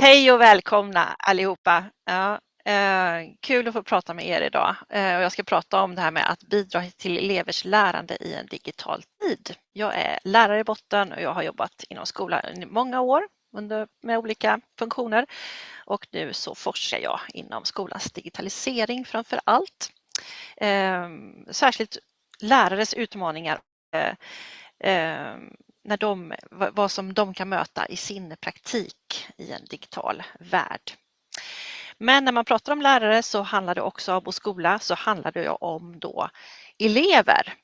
Hej och välkomna allihopa. Ja, eh, kul att få prata med er idag. Eh, och jag ska prata om det här med att bidra till elevers lärande i en digital tid. Jag är lärare i botten och jag har jobbat inom skolan i många år under, med olika funktioner och nu så forskar jag inom skolans digitalisering framför allt. Eh, särskilt lärares utmaningar eh, eh, när de, vad som de kan möta i sin praktik i en digital värld. Men när man pratar om lärare så handlar det också om och skola så handlar det om då elever.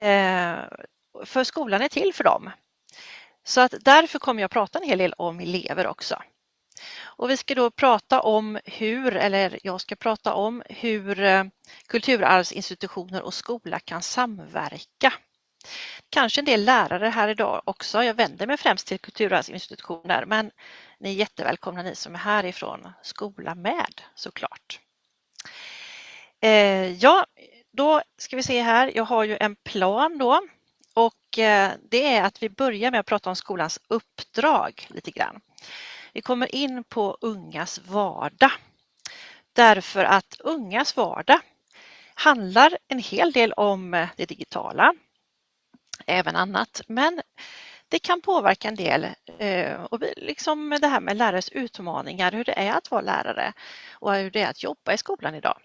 Eh, för skolan är till för dem. Så att därför kommer jag prata en hel del om elever också. Och vi ska då prata om hur, eller jag ska prata om hur eh, kulturarvsinstitutioner och skola kan samverka Kanske en del lärare här idag också. Jag vänder mig främst till kulturarvsinstitutioner men ni är jättevälkomna ni som är härifrån skola med såklart. Eh, ja, då ska vi se här. Jag har ju en plan då och eh, det är att vi börjar med att prata om skolans uppdrag lite grann. Vi kommer in på ungas vardag därför att ungas vardag handlar en hel del om det digitala, även annat. Men det kan påverka en del eh, och liksom det här med lärares utmaningar, hur det är att vara lärare och hur det är att jobba i skolan idag.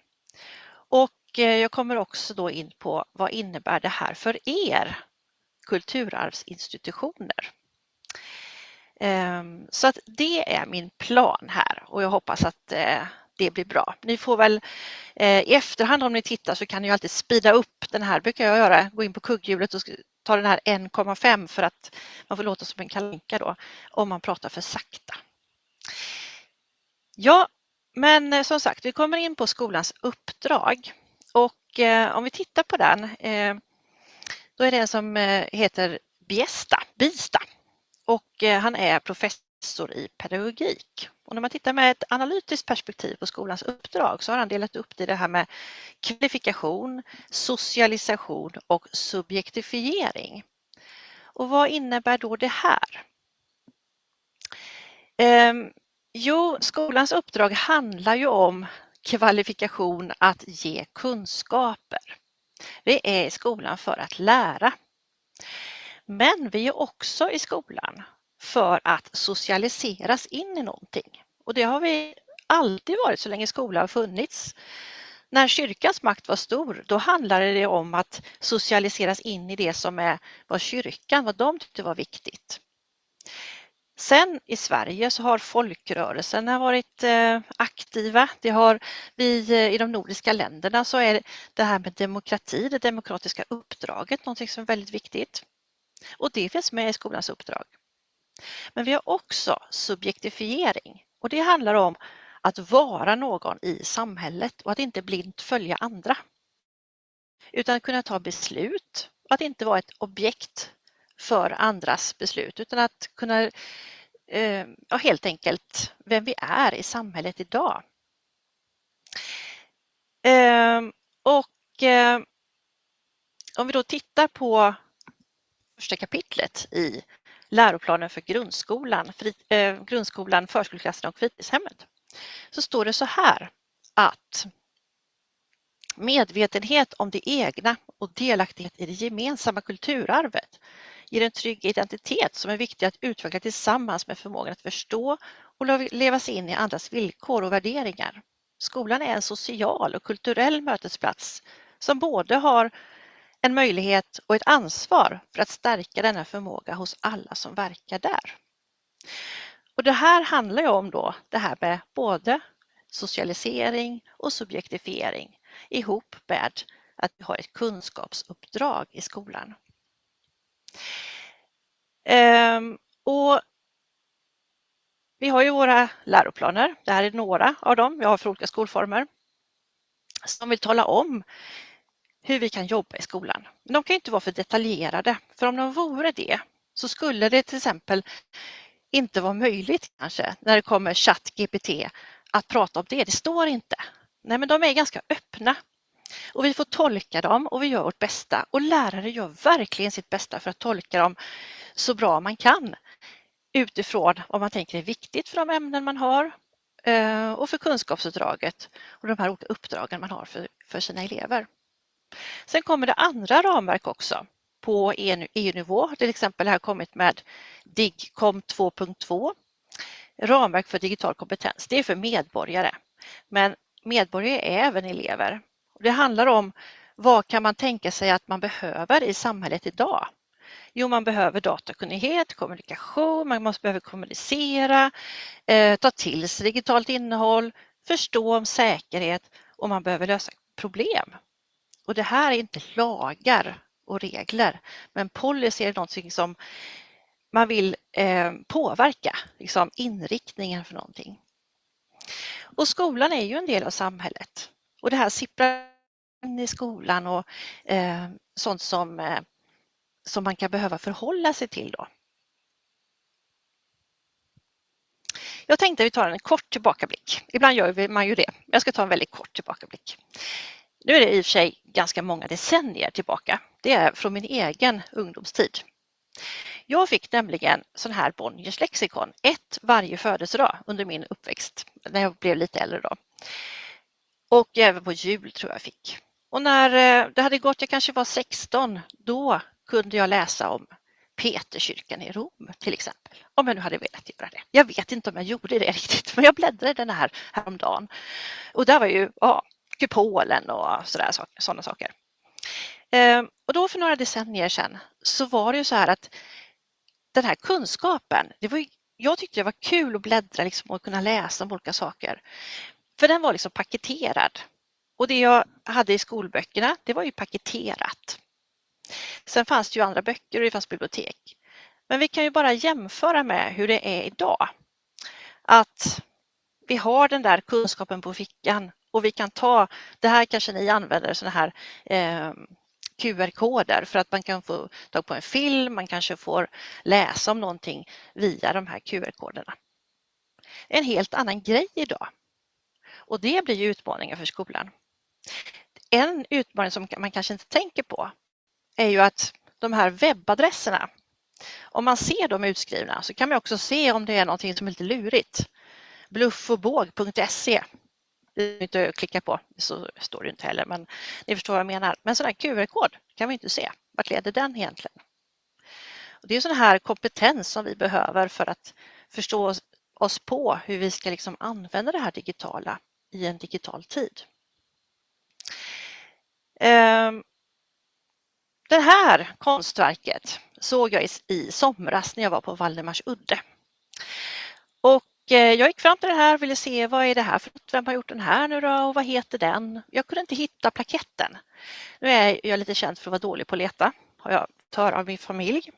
Och eh, jag kommer också då in på vad innebär det här för er kulturarvsinstitutioner? Ehm, så att det är min plan här och jag hoppas att eh, det blir bra. Ni får väl i efterhand om ni tittar så kan ni alltid spida upp den här, brukar jag göra, gå in på kugghjulet och ta den här 1,5 för att man får låta som en kalanka då om man pratar för sakta. Ja, men eh, som sagt, vi kommer in på skolans uppdrag och eh, om vi tittar på den, eh, då är det en som eh, heter Biesta, Bista och eh, han är professor i pedagogik. Och när man tittar med ett analytiskt perspektiv på skolans uppdrag så har han delat upp det i det här med kvalifikation, socialisation och subjektifiering. Och vad innebär då det här? Ehm, jo, skolans uppdrag handlar ju om kvalifikation att ge kunskaper. Vi är i skolan för att lära. Men vi är också i skolan för att socialiseras in i någonting. Och det har vi alltid varit så länge skolan har funnits. När kyrkans makt var stor, då handlade det om att socialiseras in i det som är, var kyrkan, vad de tyckte var viktigt. Sen i Sverige så har folkrörelserna varit eh, aktiva. Det har vi eh, i de nordiska länderna så är det här med demokrati, det demokratiska uppdraget, någonting som är väldigt viktigt. Och det finns med i skolans uppdrag. Men vi har också subjektifiering och det handlar om att vara någon i samhället och att inte blint följa andra. Utan att kunna ta beslut och att inte vara ett objekt för andras beslut utan att kunna, eh, ja, helt enkelt vem vi är i samhället idag. Ehm, och eh, om vi då tittar på första kapitlet i läroplanen för grundskolan, fri, eh, grundskolan, förskoleklassen och fritidshemmet så står det så här att medvetenhet om det egna och delaktighet i det gemensamma kulturarvet ger en trygg identitet som är viktig att utveckla tillsammans med förmågan att förstå och leva sig in i andras villkor och värderingar. Skolan är en social och kulturell mötesplats som både har en möjlighet och ett ansvar för att stärka denna förmåga hos alla som verkar där. Och det här handlar ju om då det här med både socialisering och subjektifiering ihop med att vi har ett kunskapsuppdrag i skolan. Ehm, och vi har ju våra läroplaner, det här är några av dem vi har för olika skolformer, som vill tala om hur vi kan jobba i skolan. Men de kan inte vara för detaljerade, för om de vore det så skulle det till exempel inte vara möjligt kanske när det kommer ChatGPT att prata om det. Det står inte. Nej, men de är ganska öppna och vi får tolka dem och vi gör vårt bästa och lärare gör verkligen sitt bästa för att tolka dem så bra man kan utifrån vad man tänker är viktigt för de ämnen man har eh, och för kunskapsuppdraget och de här olika uppdragen man har för, för sina elever. Sen kommer det andra ramverk också på EU-nivå, till exempel har kommit med DIGCOM 2.2, ramverk för digital kompetens. Det är för medborgare, men medborgare är även elever. Det handlar om vad kan man tänka sig att man behöver i samhället idag? Jo, man behöver datakunnighet, kommunikation, man måste behöva kommunicera, eh, ta till sig digitalt innehåll, förstå om säkerhet och man behöver lösa problem. Och det här är inte lagar och regler, men policy är någonting som man vill eh, påverka, liksom inriktningen för någonting. Och skolan är ju en del av samhället och det här sipprar in i skolan och eh, sånt som, eh, som man kan behöva förhålla sig till då. Jag tänkte att vi tar en kort tillbakablick. Ibland gör man ju det. Jag ska ta en väldigt kort tillbakablick. Nu är det i och för sig ganska många decennier tillbaka. Det är från min egen ungdomstid. Jag fick nämligen sån här Bonniers lexikon, ett varje födelsedag under min uppväxt, när jag blev lite äldre då. Och även på jul tror jag fick. Och när eh, det hade gått, jag kanske var 16, då kunde jag läsa om Peterkyrkan i Rom till exempel. Om jag nu hade velat göra det. Jag vet inte om jag gjorde det riktigt, men jag bläddrade den här häromdagen. Och där var ju ja, kupolen och sådana saker. Ehm, och då för några decennier sedan så var det ju så här att den här kunskapen, det var ju, jag tyckte det var kul att bläddra liksom och kunna läsa om olika saker. För den var liksom paketerad. Och det jag hade i skolböckerna, det var ju paketerat. Sen fanns det ju andra böcker och det fanns bibliotek. Men vi kan ju bara jämföra med hur det är idag. Att vi har den där kunskapen på fickan och vi kan ta, det här kanske ni använder sådana här eh, QR-koder för att man kan få tag på en film, man kanske får läsa om någonting via de här QR-koderna. En helt annan grej idag. Och det blir ju utmaningar för skolan. En utmaning som man kanske inte tänker på är ju att de här webbadresserna, om man ser dem utskrivna så kan man också se om det är någonting som är lite lurigt. Bluffochbåg.se inte klicka på, så står det inte heller, men ni förstår vad jag menar. Men sån här QR-kod kan vi inte se. Vart leder den egentligen? Och det är sån här kompetens som vi behöver för att förstå oss på hur vi ska liksom använda det här digitala i en digital tid. Ehm, det här konstverket såg jag i somras när jag var på Valdemars udde. Och Eh, jag gick fram till det här och ville se vad är det här för något? Vem har gjort den här nu då och vad heter den? Jag kunde inte hitta plaketten. Nu är jag lite känd för att vara dålig på att leta, har jag hört av min familj.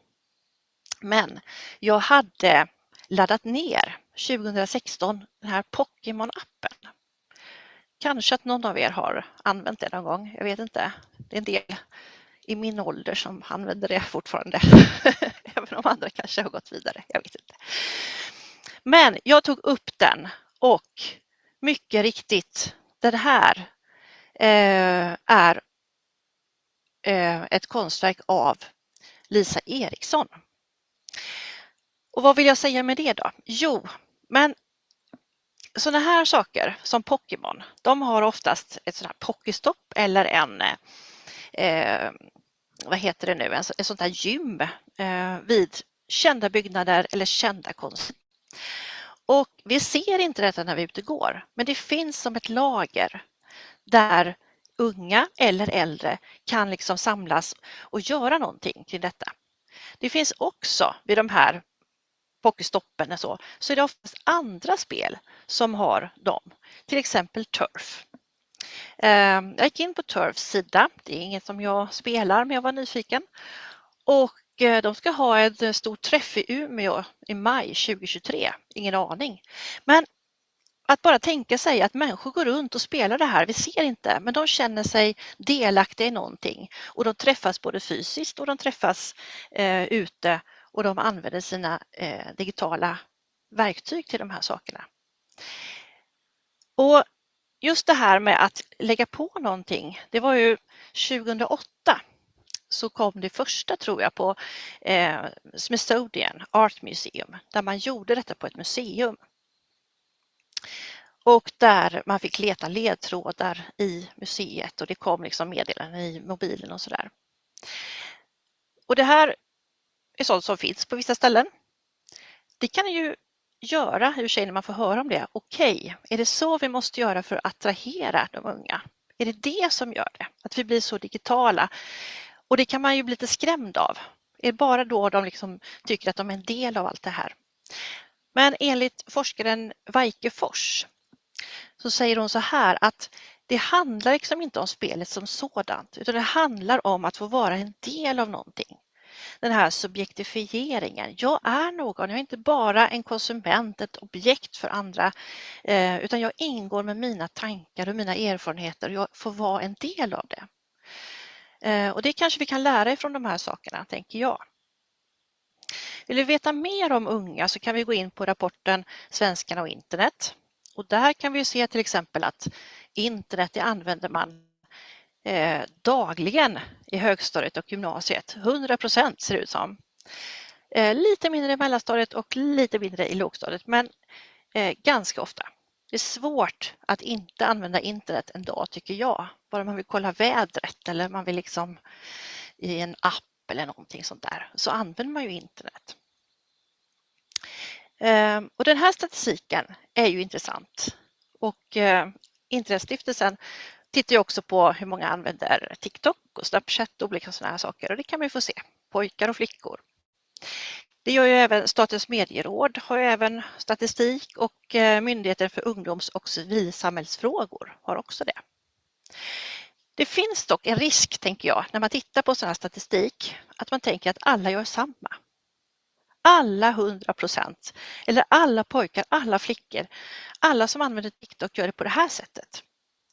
Men jag hade laddat ner 2016 den här Pokémon-appen. Kanske att någon av er har använt det någon gång, jag vet inte. Det är en del i min ålder som använder det fortfarande. Även om andra kanske har gått vidare, jag vet inte. Men jag tog upp den och mycket riktigt, den här eh, är eh, ett konstverk av Lisa Eriksson. Och vad vill jag säga med det då? Jo, men sådana här saker som Pokémon, de har oftast ett sådant här Pokéstopp eller en, eh, vad heter det nu, en, ett sånt här gym eh, vid kända byggnader eller kända konst, och vi ser inte detta när vi är ute och går, men det finns som ett lager där unga eller äldre kan liksom samlas och göra någonting kring detta. Det finns också vid de här pokestoppen och så, så är det oftast andra spel som har dem, till exempel Turf. Ehm, jag gick in på Turfs sida, det är inget som jag spelar men jag var nyfiken och Eh, de ska ha en eh, stor träff i Umeå i maj 2023. Ingen aning. Men att bara tänka sig att människor går runt och spelar det här, vi ser inte, men de känner sig delaktiga i någonting och de träffas både fysiskt och de träffas eh, ute och de använder sina eh, digitala verktyg till de här sakerna. Och just det här med att lägga på någonting, det var ju 2008 så kom det första tror jag på eh, Smithsonian Art Museum där man gjorde detta på ett museum. Och där man fick leta ledtrådar i museet och det kom liksom meddelanden i mobilen och sådär. Och det här är sånt som finns på vissa ställen. Det kan ju göra i och för sig när man får höra om det. Okej, okay, är det så vi måste göra för att attrahera de unga? Är det det som gör det? Att vi blir så digitala? Och det kan man ju bli lite skrämd av. Det Är bara då de liksom tycker att de är en del av allt det här? Men enligt forskaren Weike Fors så säger hon så här att det handlar liksom inte om spelet som sådant utan det handlar om att få vara en del av någonting. Den här subjektifieringen. Jag är någon, jag är inte bara en konsument, ett objekt för andra eh, utan jag ingår med mina tankar och mina erfarenheter och jag får vara en del av det. Eh, och det kanske vi kan lära ifrån de här sakerna, tänker jag. Vill vi veta mer om unga så kan vi gå in på rapporten Svenskarna och internet. Och där kan vi se till exempel att internet det använder man eh, dagligen i högstadiet och gymnasiet. 100 procent ser det ut som. Eh, lite mindre i mellanstadiet och lite mindre i lågstadiet men eh, ganska ofta. Det är svårt att inte använda internet en dag tycker jag. Bara man vill kolla vädret eller man vill liksom i en app eller någonting sånt där så använder man ju internet. Ehm, och den här statistiken är ju intressant och eh, Internetstiftelsen tittar ju också på hur många använder TikTok och Snapchat och olika sådana här saker och det kan man ju få se, pojkar och flickor. Det gör ju även Statens medieråd har ju även statistik och eh, Myndigheten för ungdoms och civilsamhällsfrågor har också det. Det finns dock en risk, tänker jag, när man tittar på sån här statistik, att man tänker att alla gör samma. Alla 100 procent, eller alla pojkar, alla flickor, alla som använder TikTok gör det på det här sättet.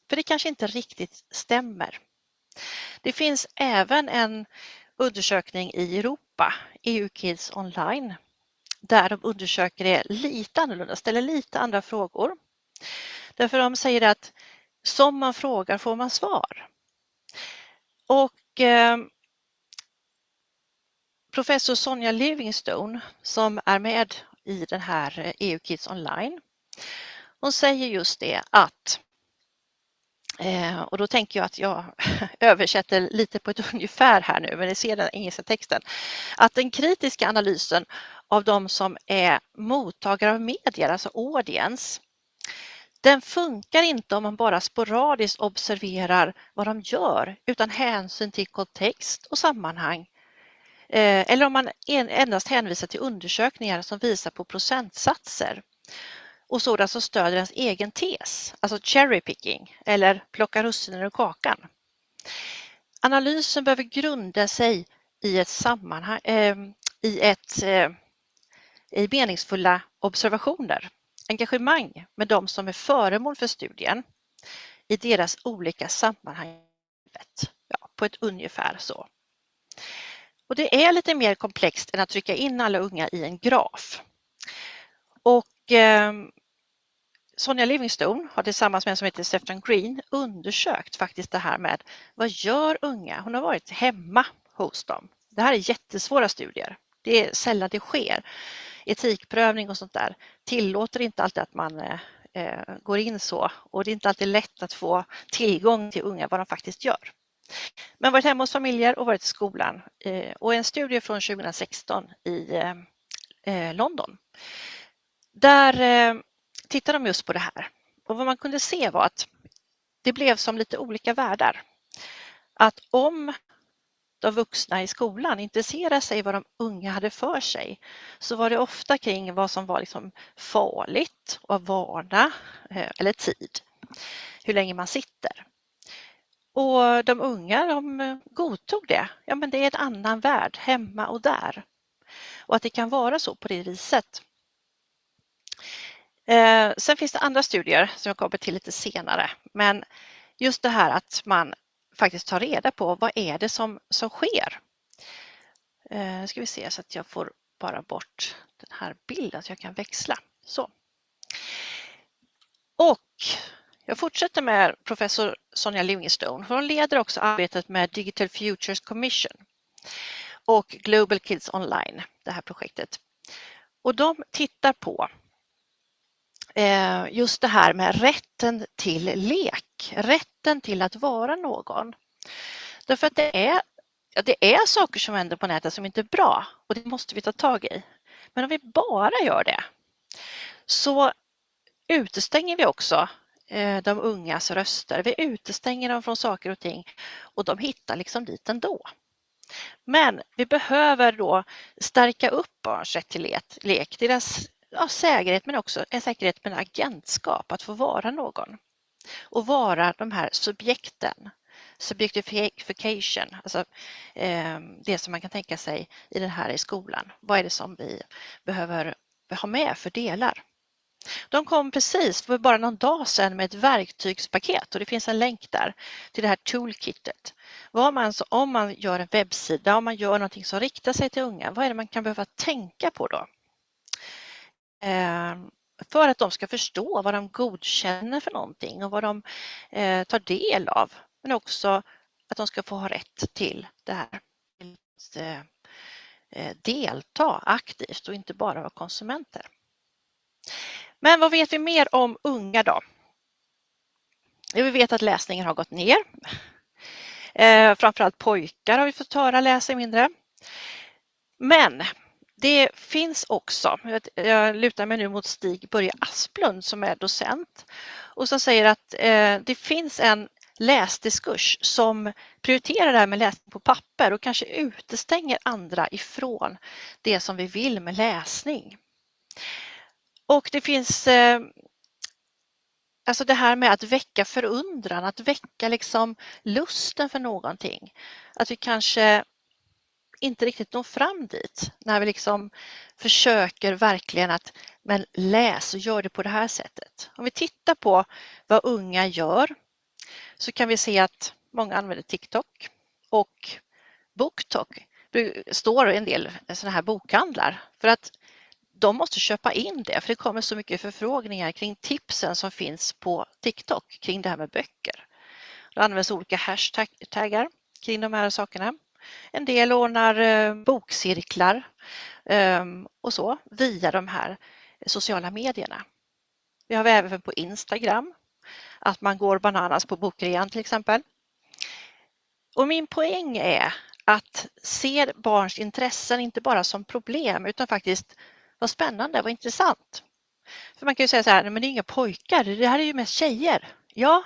För det kanske inte riktigt stämmer. Det finns även en undersökning i Europa, EU Kids Online, där de undersöker det lite annorlunda, ställer lite andra frågor. Därför de säger att som man frågar får man svar. Och eh, professor Sonja Livingstone som är med i den här eh, EU Kids Online, hon säger just det att Eh, och då tänker jag att jag översätter lite på ett ungefär här nu, men ni ser den engelska texten. Att den kritiska analysen av de som är mottagare av medier, alltså audience, den funkar inte om man bara sporadiskt observerar vad de gör utan hänsyn till kontext och sammanhang. Eh, eller om man endast hänvisar till undersökningar som visar på procentsatser och sådant alltså som stöder ens egen tes, alltså cherry picking eller plocka russinen ur kakan. Analysen behöver grunda sig i ett sammanhang, eh, i, ett, eh, i meningsfulla observationer, engagemang med de som är föremål för studien i deras olika sammanhang. Ja, på ett ungefär så. Och det är lite mer komplext än att trycka in alla unga i en graf. Och eh, Sonja Livingstone har tillsammans med en som heter Stefan Green undersökt faktiskt det här med vad gör unga? Hon har varit hemma hos dem. Det här är jättesvåra studier. Det är sällan det sker. Etikprövning och sånt där tillåter inte alltid att man eh, eh går in så och det är inte alltid lätt att få tillgång till unga vad de faktiskt gör. Men varit hemma hos familjer och varit i skolan eh, och en studie från 2016 i eh, eh, London. Där eh, tittade de just på det här och vad man kunde se var att det blev som lite olika världar. Att om de vuxna i skolan intresserade sig vad de unga hade för sig så var det ofta kring vad som var liksom farligt och vana eh, eller tid, hur länge man sitter. Och de unga de godtog det. Ja, men det är en annan värld hemma och där. Och att det kan vara så på det viset. Eh, sen finns det andra studier som jag kommer till lite senare, men just det här att man faktiskt tar reda på vad är det som, som sker. Eh, ska vi se så att jag får bara bort den här bilden så jag kan växla. Så. Och jag fortsätter med professor Sonja Livingstone. Hon leder också arbetet med Digital Futures Commission och Global Kids Online, det här projektet. Och de tittar på Eh, just det här med rätten till lek, rätten till att vara någon. Därför att det är, det är saker som händer på nätet som inte är bra och det måste vi ta tag i. Men om vi bara gör det så utestänger vi också eh, de ungas röster. Vi utestänger dem från saker och ting och de hittar liksom dit ändå. Men vi behöver då stärka upp barns rätt till lek, deras ja, säkerhet men också en säkerhet med agentskap, att få vara någon. Och vara de här subjekten, subjectification, alltså eh, det som man kan tänka sig i den här i skolan. Vad är det som vi behöver ha med för delar? De kom precis för bara någon dag sedan med ett verktygspaket och det finns en länk där till det här toolkitet. Vad man, om man gör en webbsida, om man gör någonting som riktar sig till unga, vad är det man kan behöva tänka på då? Ehm, för att de ska förstå vad de godkänner för någonting och vad de eh, tar del av. Men också att de ska få ha rätt till det här. Att eh, eh, delta aktivt och inte bara vara konsumenter. Men vad vet vi mer om unga då? Vi vet att läsningen har gått ner. Eh, framförallt pojkar har vi fått höra läser mindre. Men det finns också, jag lutar mig nu mot Stig Börje Asplund som är docent och som säger att eh, det finns en läsdiskurs som prioriterar det här med läsning på papper och kanske utestänger andra ifrån det som vi vill med läsning. Och det finns eh, alltså det här med att väcka förundran, att väcka liksom lusten för någonting. Att vi kanske inte riktigt når fram dit när vi liksom försöker verkligen att men läs och gör det på det här sättet. Om vi tittar på vad unga gör så kan vi se att många använder TikTok och BookTok står en del sådana här bokhandlar för att de måste köpa in det för det kommer så mycket förfrågningar kring tipsen som finns på TikTok kring det här med böcker. Det används olika hashtaggar kring de här sakerna. En del ordnar eh, bokcirklar ehm, och så via de här sociala medierna. Vi har även på Instagram att man går bananas på bokrean till exempel. Och min poäng är att se barns intressen inte bara som problem utan faktiskt vad spännande, vad intressant. För man kan ju säga så här, men det är inga pojkar, det här är ju mest tjejer. Ja,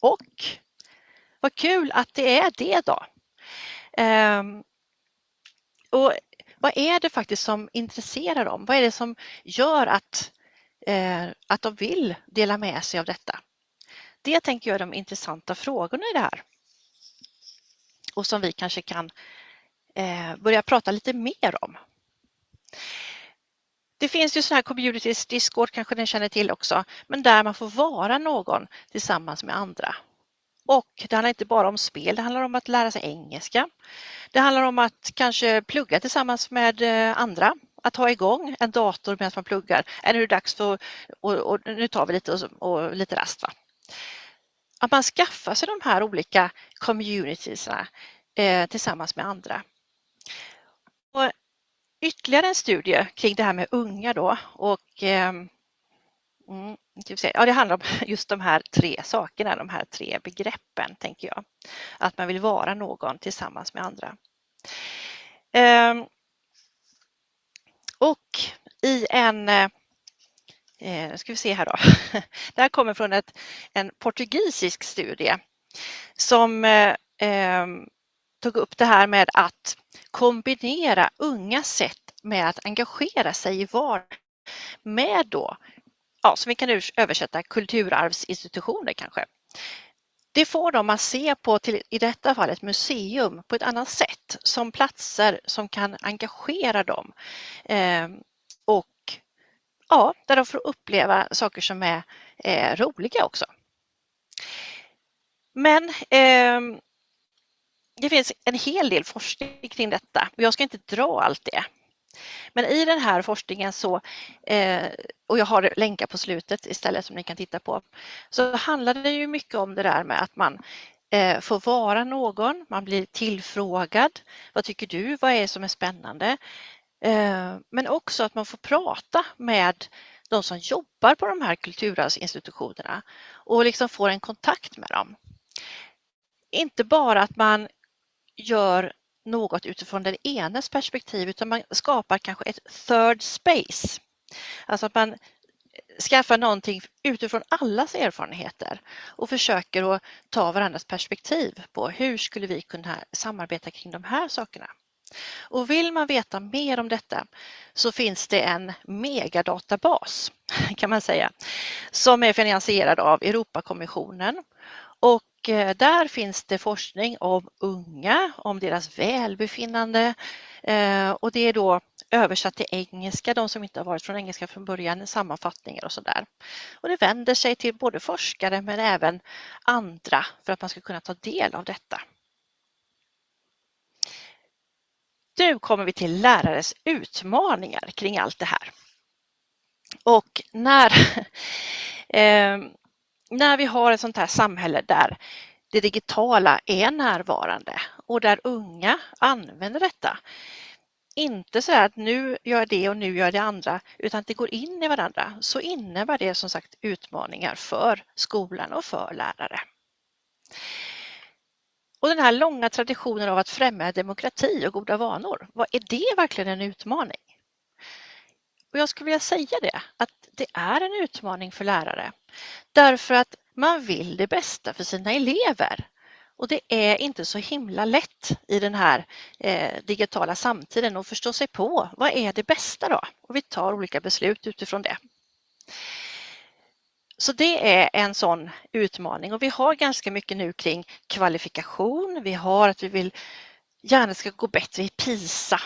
och vad kul att det är det då. Ehm, och vad är det faktiskt som intresserar dem? Vad är det som gör att, eh, att de vill dela med sig av detta? Det tänker jag är de intressanta frågorna i det här. Och som vi kanske kan eh, börja prata lite mer om. Det finns ju sådana här communities, Discord kanske ni känner till också, men där man får vara någon tillsammans med andra. Och det handlar inte bara om spel, det handlar om att lära sig engelska. Det handlar om att kanske plugga tillsammans med eh, andra, att ha igång en dator medan man pluggar. Är det dags för, och, och, nu tar vi lite, och, och lite rast. Va? Att man skaffar sig de här olika communitiesna eh, tillsammans med andra. Och ytterligare en studie kring det här med unga då och eh, Typ ja, det handlar om just de här tre sakerna, de här tre begreppen, tänker jag. Att man vill vara någon tillsammans med andra. Ehm, och i en, eh, eh, nu ska vi se här då, det här kommer från ett, en portugisisk studie som eh, ehm, tog upp det här med att kombinera unga sätt med att engagera sig i vardagen med då ja, som vi kan översätta kulturarvsinstitutioner kanske. Det får dem att se på, till, i detta fall ett museum, på ett annat sätt som platser som kan engagera dem. Eh, och ja, där de får uppleva saker som är eh, roliga också. Men eh, det finns en hel del forskning kring detta och jag ska inte dra allt det. Men i den här forskningen så, eh, och jag har länkar på slutet istället som ni kan titta på, så handlar det ju mycket om det där med att man eh, får vara någon, man blir tillfrågad. Vad tycker du? Vad är det som är spännande? Eh, men också att man får prata med de som jobbar på de här kulturarvsinstitutionerna och liksom får en kontakt med dem. Inte bara att man gör något utifrån den enes perspektiv utan man skapar kanske ett third space. Alltså att man eh, skaffar någonting utifrån allas erfarenheter och försöker att ta varandras perspektiv på hur skulle vi kunna samarbeta kring de här sakerna. Och vill man veta mer om detta så finns det en megadatabas kan man säga som är finansierad av Europakommissionen och Eh, där finns det forskning om unga, om deras välbefinnande eh, och det är då översatt till engelska, de som inte har varit från engelska från början, sammanfattningar och sådär. Och det vänder sig till både forskare men även andra för att man ska kunna ta del av detta. Nu kommer vi till lärares utmaningar kring allt det här. Och när, eh, när vi har ett sånt här samhälle där det digitala är närvarande och där unga använder detta. Inte så att nu gör jag det och nu gör jag det andra, utan att det går in i varandra, så innebär det som sagt utmaningar för skolan och för lärare. Och den här långa traditionen av att främja demokrati och goda vanor, vad är det verkligen en utmaning? Och jag skulle vilja säga det, att det är en utmaning för lärare. Därför att man vill det bästa för sina elever. Och det är inte så himla lätt i den här eh, digitala samtiden att förstå sig på vad är det bästa då? Och vi tar olika beslut utifrån det. Så det är en sån utmaning och vi har ganska mycket nu kring kvalifikation. Vi har att vi vill gärna ska gå bättre i PISA.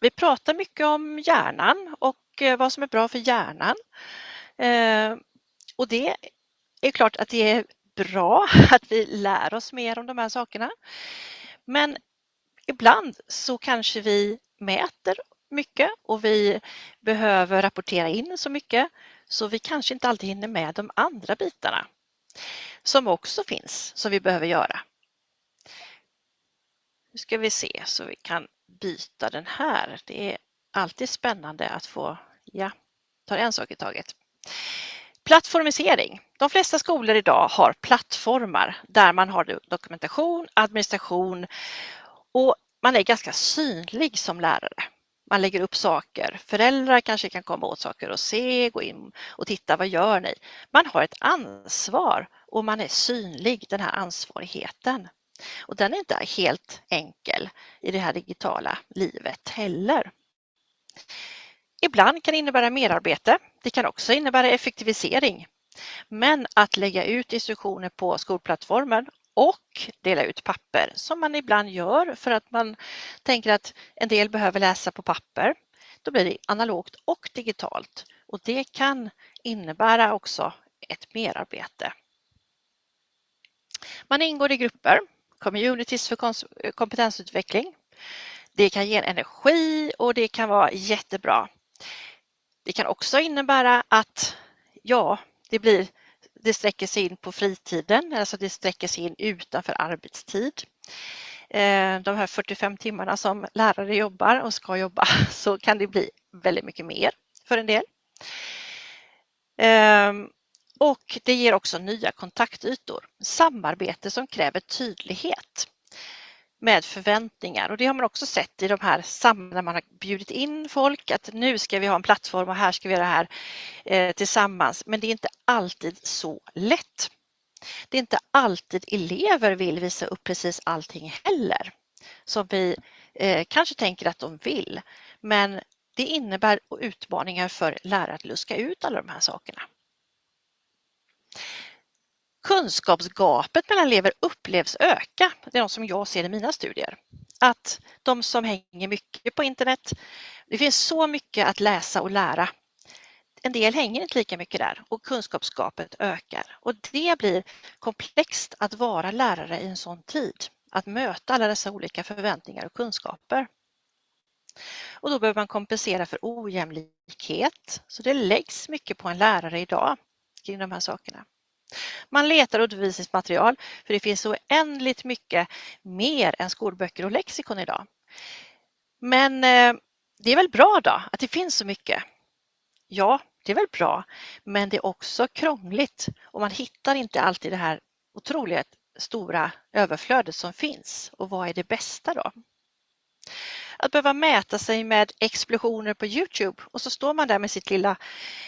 Vi pratar mycket om hjärnan och eh, vad som är bra för hjärnan. Eh, och det är klart att det är bra att vi lär oss mer om de här sakerna. Men ibland så kanske vi mäter mycket och vi behöver rapportera in så mycket så vi kanske inte alltid hinner med de andra bitarna som också finns som vi behöver göra. Nu ska vi se så vi kan byta den här. Det är alltid spännande att få, ja, ta en sak i taget. Plattformisering. De flesta skolor idag har plattformar där man har dokumentation, administration och man är ganska synlig som lärare. Man lägger upp saker. Föräldrar kanske kan komma åt saker och se, gå in och titta, vad gör ni? Man har ett ansvar och man är synlig, den här ansvarigheten. Och den är inte helt enkel i det här digitala livet heller. Ibland kan det innebära merarbete. Det kan också innebära effektivisering. Men att lägga ut instruktioner på skolplattformen och dela ut papper som man ibland gör för att man tänker att en del behöver läsa på papper. Då blir det analogt och digitalt och det kan innebära också ett merarbete. Man ingår i grupper, communities för eh, kompetensutveckling. Det kan ge energi och det kan vara jättebra. Det kan också innebära att ja, det blir det sträcker sig in på fritiden, alltså det sträcker sig in utanför arbetstid. Eh, de här 45 timmarna som lärare jobbar och ska jobba så kan det bli väldigt mycket mer för en del. Ehm, och det ger också nya kontaktytor, samarbete som kräver tydlighet med förväntningar och det har man också sett i de här sammanhang när man har bjudit in folk att nu ska vi ha en plattform och här ska vi göra det här eh, tillsammans. Men det är inte alltid så lätt. Det är inte alltid elever vill visa upp precis allting heller som vi eh, kanske tänker att de vill. Men det innebär utmaningar för lärare att luska ut alla de här sakerna. Kunskapsgapet mellan elever upplevs öka. Det är något som jag ser i mina studier. Att de som hänger mycket på internet, det finns så mycket att läsa och lära. En del hänger inte lika mycket där och kunskapsgapet ökar och det blir komplext att vara lärare i en sån tid. Att möta alla dessa olika förväntningar och kunskaper. Och då behöver man kompensera för ojämlikhet. Så det läggs mycket på en lärare idag kring de här sakerna. Man letar undervisningsmaterial för det finns så oändligt mycket mer än skolböcker och lexikon idag. Men eh, det är väl bra då att det finns så mycket? Ja, det är väl bra, men det är också krångligt och man hittar inte alltid det här otroligt stora överflödet som finns. Och vad är det bästa då? Att behöva mäta sig med explosioner på Youtube och så står man där med sitt lilla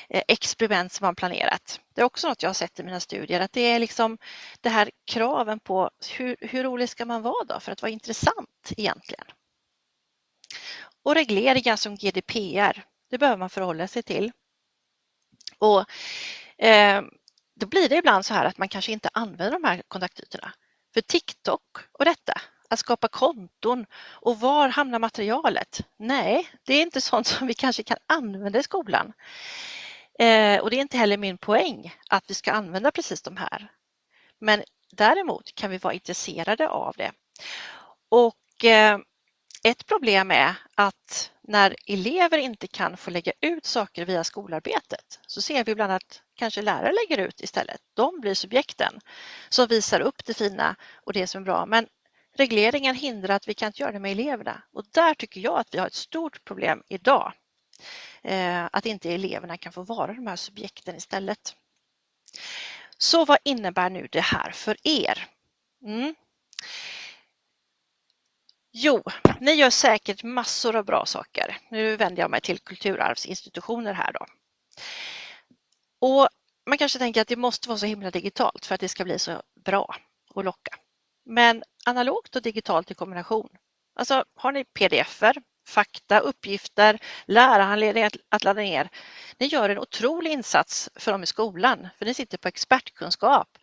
eh, experiment som man planerat. Det är också något jag har sett i mina studier, att det är liksom det här kraven på hur, hur rolig ska man vara då för att vara intressant egentligen? Och regleringar som GDPR, det behöver man förhålla sig till. Och eh, då blir det ibland så här att man kanske inte använder de här kontaktytorna. För TikTok och detta, att skapa konton och var hamnar materialet? Nej, det är inte sånt som vi kanske kan använda i skolan. Eh, och det är inte heller min poäng att vi ska använda precis de här. Men däremot kan vi vara intresserade av det. Och eh, ett problem är att när elever inte kan få lägga ut saker via skolarbetet så ser vi bland annat kanske lärare lägger ut istället. De blir subjekten som visar upp det fina och det som är bra. Men regleringen hindrar att vi kan inte göra det med eleverna och där tycker jag att vi har ett stort problem idag. Eh, att inte eleverna kan få vara de här subjekten istället. Så vad innebär nu det här för er? Mm. Jo, ni gör säkert massor av bra saker. Nu vänder jag mig till kulturarvsinstitutioner här då. Och man kanske tänker att det måste vara så himla digitalt för att det ska bli så bra och locka. Men analogt och digitalt i kombination. Alltså har ni pdf-er, fakta, uppgifter, lärarhandledningar att ladda ner. Ni gör en otrolig insats för dem i skolan, för ni sitter på expertkunskap.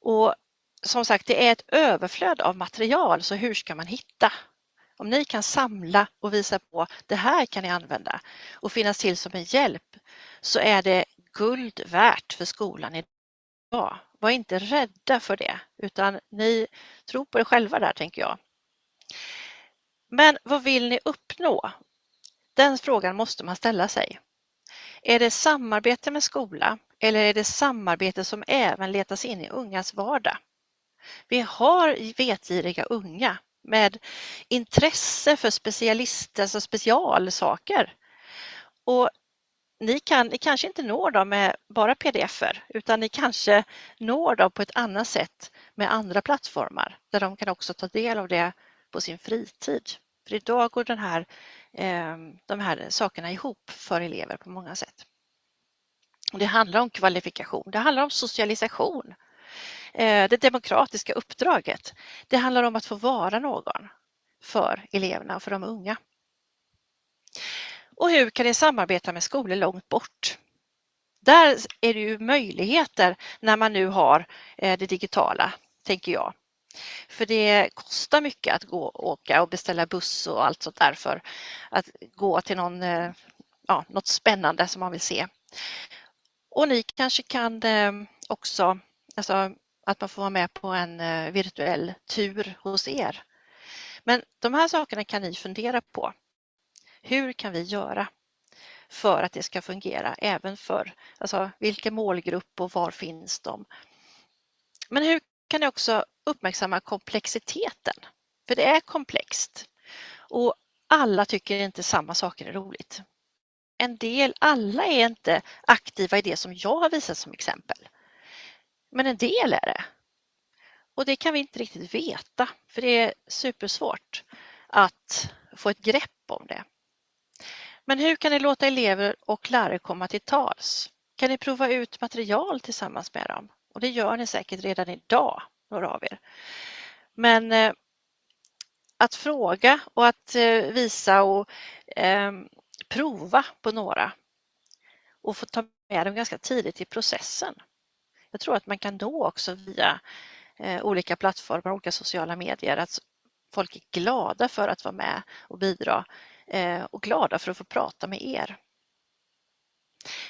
Och som sagt, det är ett överflöd av material, så hur ska man hitta? Om ni kan samla och visa på det här kan ni använda och finnas till som en hjälp så är det guld värt för skolan idag. Var inte rädda för det utan ni tror på er själva där tänker jag. Men vad vill ni uppnå? Den frågan måste man ställa sig. Är det samarbete med skola eller är det samarbete som även letas in i ungas vardag? Vi har vetgiriga unga med intresse för specialister, alltså specialsaker. Och ni, kan, ni kanske inte når dem med bara pdf-er utan ni kanske når dem på ett annat sätt med andra plattformar där de kan också ta del av det på sin fritid. För idag går den här, ehm, de här sakerna ihop för elever på många sätt. Det handlar om kvalifikation, det handlar om socialisation. Eh, det demokratiska uppdraget. Det handlar om att få vara någon för eleverna och för de unga. Och hur kan ni samarbeta med skolor långt bort? Där är det ju möjligheter när man nu har eh, det digitala, tänker jag. För det kostar mycket att gå och åka och beställa buss och allt sånt där för att gå till någon, eh, ja, något spännande som man vill se. Och ni kanske kan eh, också alltså, att man får vara med på en virtuell tur hos er. Men de här sakerna kan ni fundera på. Hur kan vi göra för att det ska fungera även för alltså, vilken målgrupp och var finns de? Men hur kan ni också uppmärksamma komplexiteten? För det är komplext och alla tycker inte samma saker är roligt. En del, alla är inte aktiva i det som jag har visat som exempel. Men en del är det. Och det kan vi inte riktigt veta för det är supersvårt att få ett grepp om det. Men hur kan ni låta elever och lärare komma till tals? Kan ni prova ut material tillsammans med dem? Och det gör ni säkert redan idag, några av er. Men eh, att fråga och att eh, visa och eh, prova på några och få ta med dem ganska tidigt i processen jag tror att man kan nå också via eh, olika plattformar, olika sociala medier, att folk är glada för att vara med och bidra Eh, och glada för att få prata med er.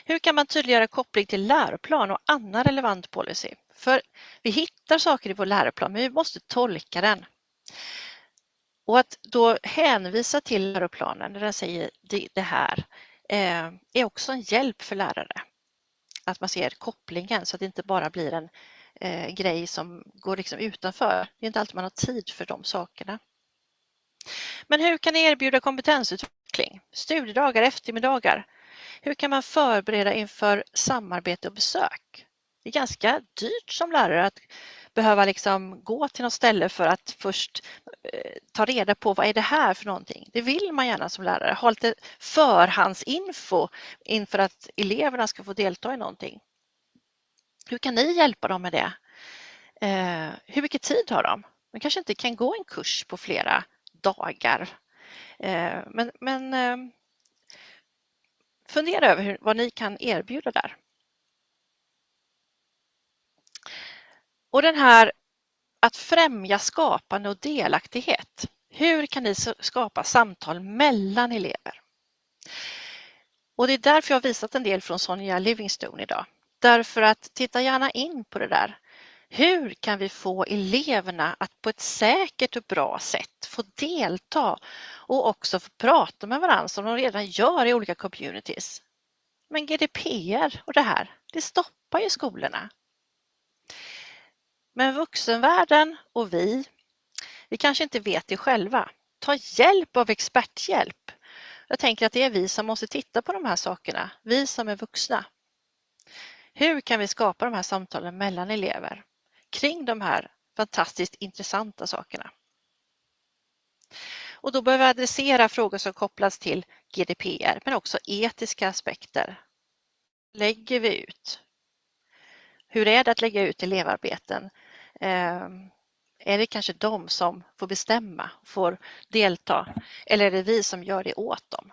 Hur kan man tydliggöra koppling till läroplan och annan relevant policy? För vi hittar saker i vår läroplan, men vi måste tolka den. Och att då hänvisa till läroplanen när den säger det här eh, är också en hjälp för lärare att man ser kopplingen så att det inte bara blir en eh, grej som går liksom utanför. Det är inte alltid man har tid för de sakerna. Men hur kan ni erbjuda kompetensutveckling? Studiedagar, eftermiddagar. Hur kan man förbereda inför samarbete och besök? Det är ganska dyrt som lärare att behöva liksom gå till något ställe för att först eh, ta reda på vad är det här för någonting. Det vill man gärna som lärare, ha lite förhandsinfo inför att eleverna ska få delta i någonting. Hur kan ni hjälpa dem med det? Eh, hur mycket tid har de? De kanske inte kan gå en kurs på flera dagar. Eh, men, men ehm, fundera över hur, vad ni kan erbjuda där. Och den här att främja skapande och delaktighet. Hur kan ni skapa samtal mellan elever? Och det är därför jag har visat en del från Sonja Livingstone idag. Därför att titta gärna in på det där. Hur kan vi få eleverna att på ett säkert och bra sätt få delta och också få prata med varandra som de redan gör i olika communities? Men GDPR och det här, det stoppar ju skolorna. Men vuxenvärlden och vi, vi kanske inte vet det själva. Ta hjälp av experthjälp. Jag tänker att det är vi som måste titta på de här sakerna, vi som är vuxna. Hur kan vi skapa de här samtalen mellan elever kring de här fantastiskt intressanta sakerna? Och då behöver vi adressera frågor som kopplas till GDPR men också etiska aspekter. Lägger vi ut? Hur är det att lägga ut elevarbeten? Eh, är det kanske de som får bestämma, får delta eller är det vi som gör det åt dem?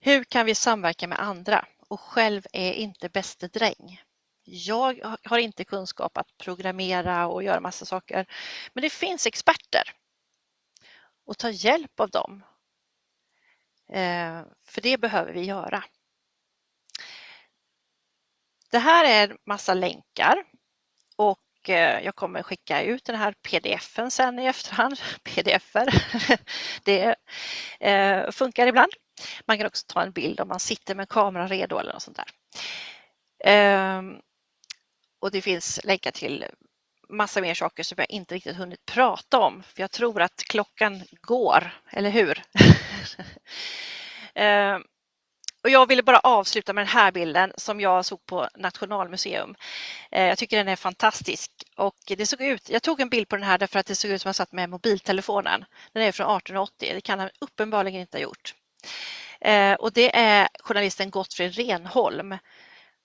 Hur kan vi samverka med andra? Och själv är inte bäste dräng. Jag har inte kunskap att programmera och göra massa saker, men det finns experter. Och ta hjälp av dem. Eh, för det behöver vi göra. Det här är massa länkar och eh, jag kommer skicka ut den här pdf-en sen i efterhand. Pdf-er, det eh, funkar ibland. Man kan också ta en bild om man sitter med kameran redo eller något sånt där. Ehm, och det finns länkar till massa mer saker som jag inte riktigt hunnit prata om, för jag tror att klockan går, eller hur? Ehm, och jag ville bara avsluta med den här bilden som jag såg på Nationalmuseum. Eh, jag tycker den är fantastisk och det såg ut, jag tog en bild på den här därför att det såg ut som jag satt med mobiltelefonen. Den är från 1880, det kan han uppenbarligen inte ha gjort. Eh, och det är journalisten Gottfrid Renholm.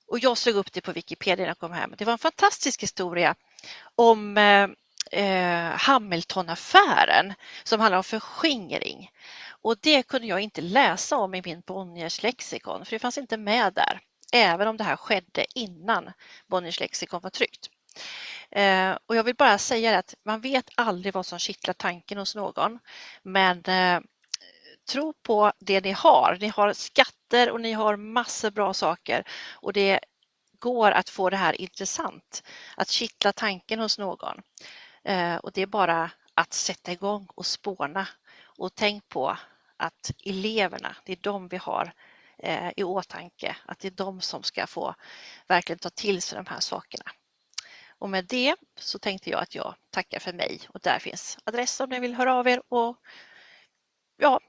Och jag slog upp det på Wikipedia när jag kom hem. Det var en fantastisk historia om eh, eh, Hamiltonaffären som handlar om förskingring. Och det kunde jag inte läsa om i min Bonniers lexikon, för det fanns inte med där, även om det här skedde innan Bonniers lexikon var tryckt. Eh, och jag vill bara säga att man vet aldrig vad som kittlar tanken hos någon, men eh, tro på det ni har. Ni har skatter och ni har massor bra saker och det går att få det här intressant, att kittla tanken hos någon. Eh, och det är bara att sätta igång och spåna och tänk på att eleverna, det är de vi har eh, i åtanke, att det är de som ska få verkligen ta till sig de här sakerna. Och med det så tänkte jag att jag tackar för mig och där finns adress om ni vill höra av er och ja,